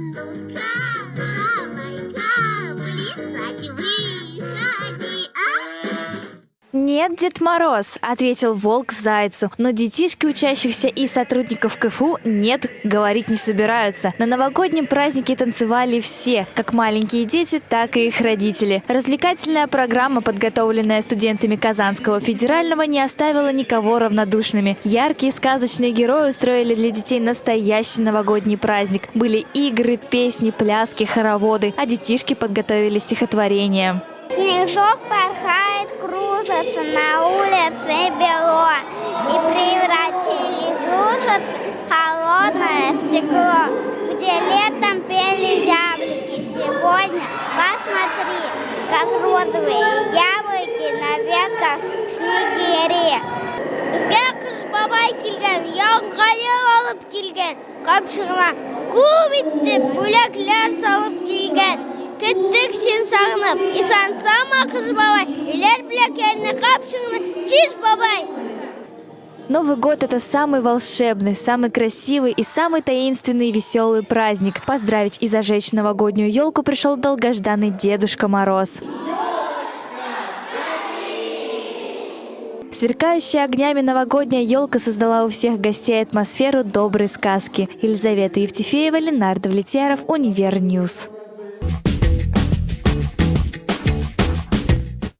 ну-ка, давай-ка, плясать выходи, а? Нет, Дед Мороз, ответил волк зайцу, но детишки учащихся и сотрудников КФУ нет, говорить не собираются. На новогоднем празднике танцевали все, как маленькие дети, так и их родители. Развлекательная программа, подготовленная студентами Казанского федерального, не оставила никого равнодушными. Яркие сказочные герои устроили для детей настоящий новогодний праздник. Были игры, песни, пляски, хороводы, а детишки подготовили стихотворение. Снежок порхает, кружится, на улице бело, И превратились ужас холодное стекло, Где летом пели зяблики, сегодня посмотри, Как розовые яблоки на ветках снегири. Бізге қыш бабай келген, яңғайыр алып келген, қапшығына көп иттеп бөләкләр салып келген. Кеттік сен сағынып, исансама қыз қапшығына чиж бабай. Новый год – это самый волшебный, самый красивый и самый таинственный и веселый праздник. Поздравить и зажечь новогоднюю елку пришел долгожданный Дедушка Мороз. Сверкающая огнями новогодняя елка создала у всех гостей атмосферу доброй сказки. Елизавета Евтефеева, Ленардо Влетьяров, Универньюз.